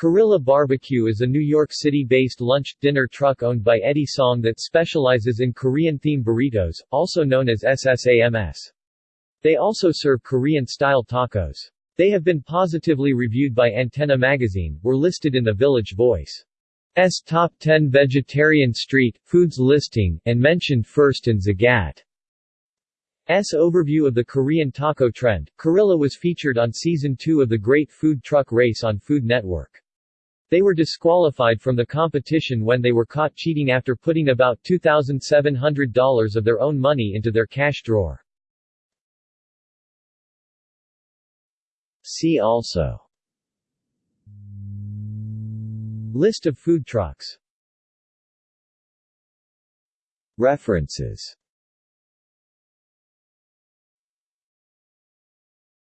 Korilla Barbecue is a New York City-based lunch-dinner truck owned by Eddie Song that specializes in Korean-themed burritos, also known as SSAMS. They also serve Korean-style tacos. They have been positively reviewed by Antenna Magazine, were listed in the Village Voice. S Top 10 Vegetarian Street Foods listing, and mentioned first in Zagat. S overview of the Korean taco trend. Korilla was featured on season 2 of the Great Food Truck Race on Food Network. They were disqualified from the competition when they were caught cheating after putting about $2,700 of their own money into their cash drawer. See also List of food trucks References